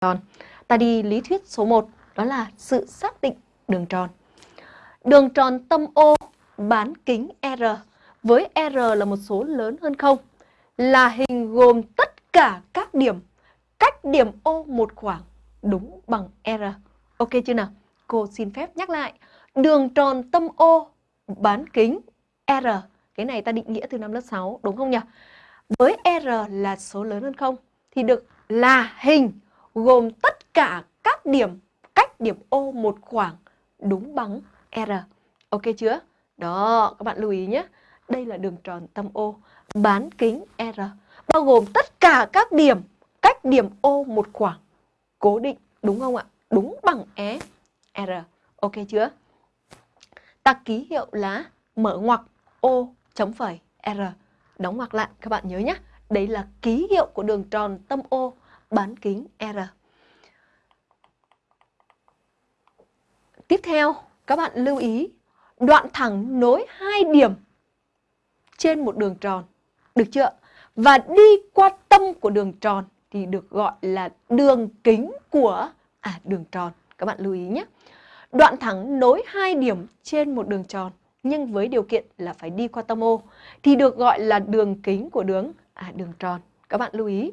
tròn. Ta đi lý thuyết số 1, đó là sự xác định đường tròn. Đường tròn tâm O bán kính R với R là một số lớn hơn không là hình gồm tất cả các điểm cách điểm O một khoảng đúng bằng R. Ok chưa nào? Cô xin phép nhắc lại. Đường tròn tâm O bán kính R. Cái này ta định nghĩa từ năm lớp 6 đúng không nhỉ? Với R là số lớn hơn không thì được là hình gồm tất cả các điểm cách điểm O một khoảng đúng bằng R. Ok chưa? Đó, các bạn lưu ý nhé. Đây là đường tròn tâm O bán kính R bao gồm tất cả các điểm cách điểm O một khoảng cố định đúng không ạ? Đúng bằng é R. Ok chưa? Ta ký hiệu là mở ngoặc O chấm phẩy R. Đóng ngoặc lại các bạn nhớ nhé. Đấy là ký hiệu của đường tròn tâm O bán kính R. Tiếp theo, các bạn lưu ý đoạn thẳng nối hai điểm trên một đường tròn. Được chưa? Và đi qua tâm của đường tròn thì được gọi là đường kính của à đường tròn. Các bạn lưu ý nhé. Đoạn thẳng nối hai điểm trên một đường tròn nhưng với điều kiện là phải đi qua tâm ô thì được gọi là đường kính của đường à đường tròn. Các bạn lưu ý.